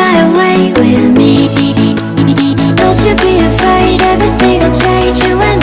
fly away with me. Don't you be afraid, everything will change. You and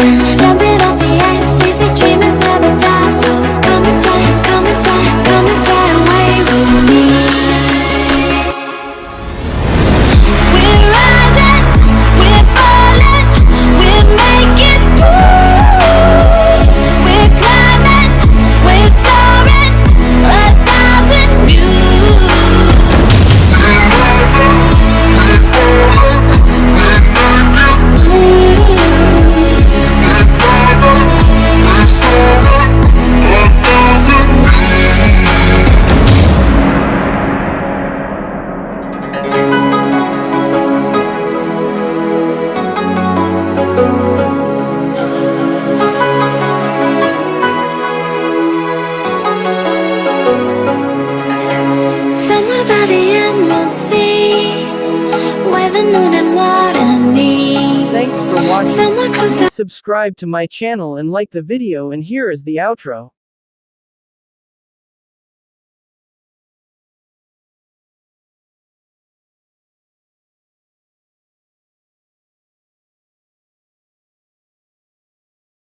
by the Emerald Sea, where the moon and water meet. Thanks for watching. Somewhere close to Subscribe to my channel and like the video and here is the outro.